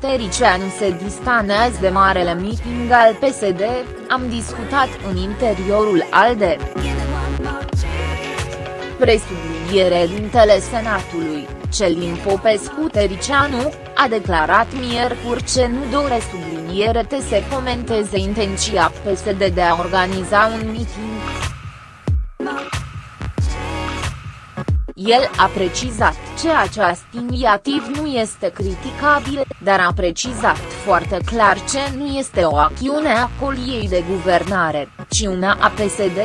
Tericianu se distanează de marele meeting al PSD, am discutat în interiorul ALDE. Presubliniere dintele Senatului, Celin Popescu Tericianu, a declarat miercuri ce nu dore subliniere te să comenteze intenția PSD de a organiza un meeting. El a precizat că acest inițiativ nu este criticabil, dar a precizat foarte clar că nu este o acțiune a coliei de guvernare, ci una a PSD.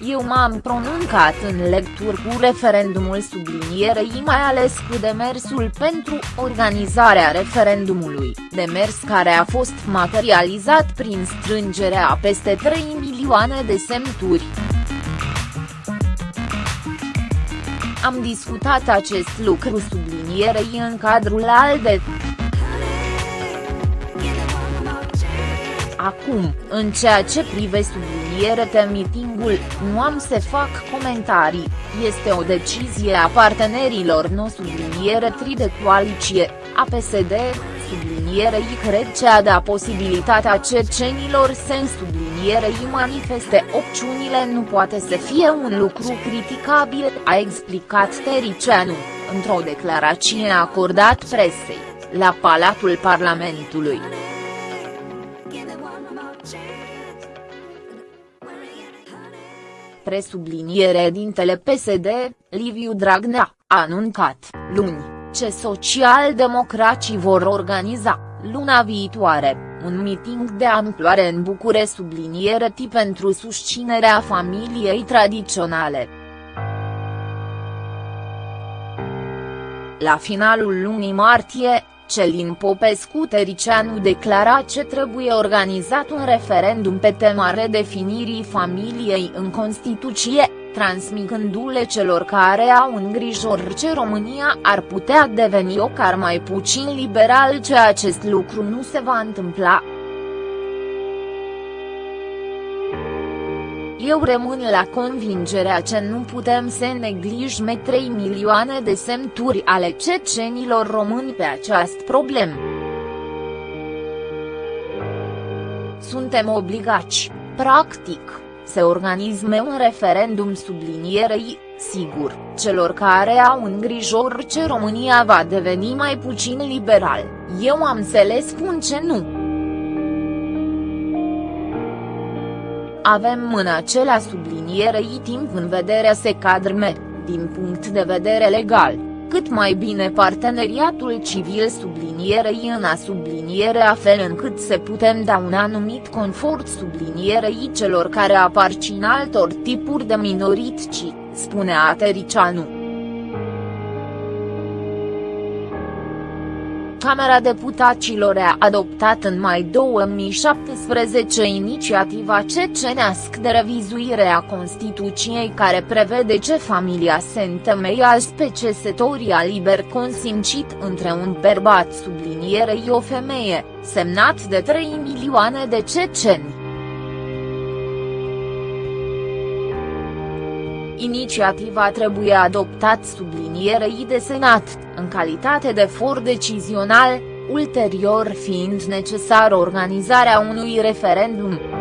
Eu m-am pronuncat în lecturi cu referendumul sublinierei mai ales cu demersul pentru organizarea referendumului, demers care a fost materializat prin strângerea a peste 3 milioane de semnături. Am discutat acest lucru sublinierei în cadrul ALDE. Acum, în ceea ce privește subliniere mitingul, nu am să fac comentarii, este o decizie a partenerilor no subliniere tri de coaliție, a PSD, sublinierei cred ce a da posibilitatea cecenilor să în sublinierei manifeste opțiunile nu poate să fie un lucru criticabil, a explicat Tericianu, într-o declarație acordat presei, la Palatul Parlamentului. Presubliniere dintele PSD, Liviu Dragnea, a anuncat, luni ce socialdemocrații vor organiza, luna viitoare, un meeting de amploare în Bucure subliniere tip pentru susținerea familiei tradiționale. La finalul lunii martie, Celin Popescu Tericianu declara ce trebuie organizat un referendum pe tema redefinirii familiei în Constituție, transmicându-le celor care au îngrijor ce România ar putea deveni o car mai puțin liberal ce acest lucru nu se va întâmpla. Eu rămân la convingerea că nu putem să neglijme 3 milioane de semnături ale cecenilor români pe această problemă. Suntem obligați, practic se organizme un referendum sublinierei, sigur, celor care au îngrijor ce România va deveni mai puțin liberal, eu am să le spun ce nu. Avem în acela sublinierei timp în vedere se cadrme, din punct de vedere legal cât mai bine parteneriatul civil sublinierei în a subliniere a fel încât se putem da un anumit confort sublinierei celor care aparțin altor tipuri de minorități, spune Atericianu. Camera Deputaților a adoptat în mai 2017 inițiativa cecenească de revizuire a Constituției care prevede ce familia se întemeiază pe cesătoria liber consimțit între un bărbat sublinierei o femeie, semnat de 3 milioane de ceceni. Inițiativa trebuie adoptat sublinierei de Senat, în calitate de for decizional, ulterior fiind necesară organizarea unui referendum.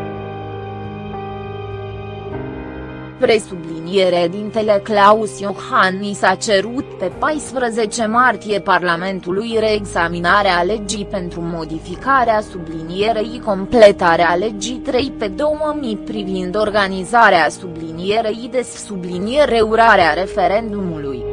Presubliniere dintele Claus Iohannis a cerut pe 14 martie Parlamentului reexaminarea legii pentru modificarea sublinierei completarea legii 3 pe 2000 privind organizarea sublinierei de subliniere urarea referendumului.